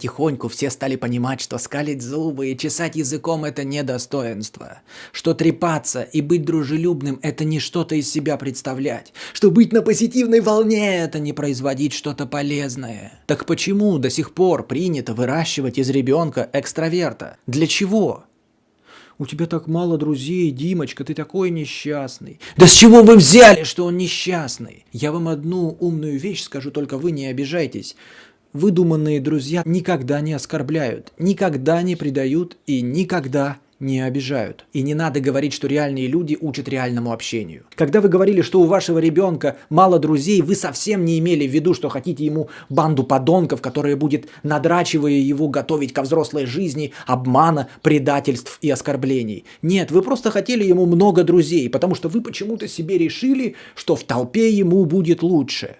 потихоньку все стали понимать, что скалить зубы и чесать языком – это не достоинство. Что трепаться и быть дружелюбным – это не что-то из себя представлять. Что быть на позитивной волне – это не производить что-то полезное. Так почему до сих пор принято выращивать из ребенка экстраверта? Для чего? У тебя так мало друзей, Димочка, ты такой несчастный. Да с чего вы взяли, что он несчастный? Я вам одну умную вещь скажу, только вы не обижайтесь. Выдуманные друзья никогда не оскорбляют, никогда не предают и никогда не обижают. И не надо говорить, что реальные люди учат реальному общению. Когда вы говорили, что у вашего ребенка мало друзей, вы совсем не имели в виду, что хотите ему банду подонков, которая будет, надрачивая его, готовить ко взрослой жизни обмана, предательств и оскорблений. Нет, вы просто хотели ему много друзей, потому что вы почему-то себе решили, что в толпе ему будет лучше.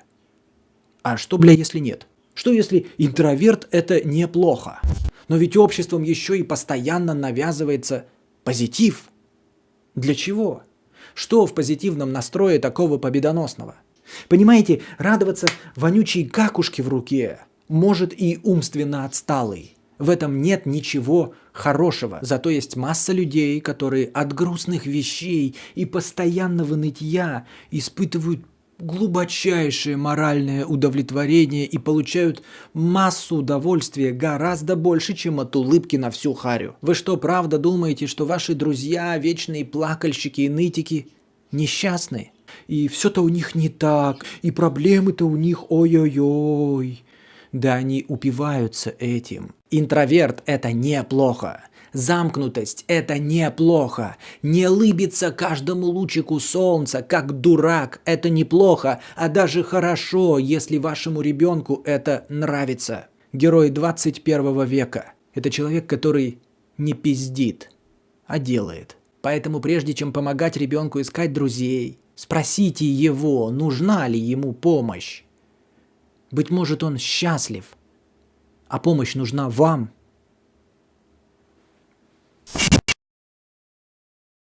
А что, бля, если нет? Что если интроверт это неплохо? Но ведь обществом еще и постоянно навязывается позитив. Для чего? Что в позитивном настрое такого победоносного? Понимаете, радоваться вонючей какушке в руке может и умственно отсталый. В этом нет ничего хорошего. Зато есть масса людей, которые от грустных вещей и постоянного нытья испытывают глубочайшее моральное удовлетворение и получают массу удовольствия гораздо больше, чем от улыбки на всю харю. Вы что, правда думаете, что ваши друзья, вечные плакальщики и нытики, несчастны? И все-то у них не так, и проблемы-то у них ой-ой-ой. Да они упиваются этим. Интроверт – это неплохо. Замкнутость – это неплохо. Не лыбиться каждому лучику солнца, как дурак – это неплохо, а даже хорошо, если вашему ребенку это нравится. Герой 21 века – это человек, который не пиздит, а делает. Поэтому прежде чем помогать ребенку искать друзей, спросите его, нужна ли ему помощь. Быть может, он счастлив, а помощь нужна вам –